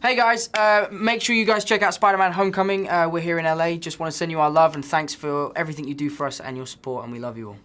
Hey guys, uh, make sure you guys check out Spider-Man Homecoming. Uh, we're here in LA. Just want to send you our love and thanks for everything you do for us and your support, and we love you all.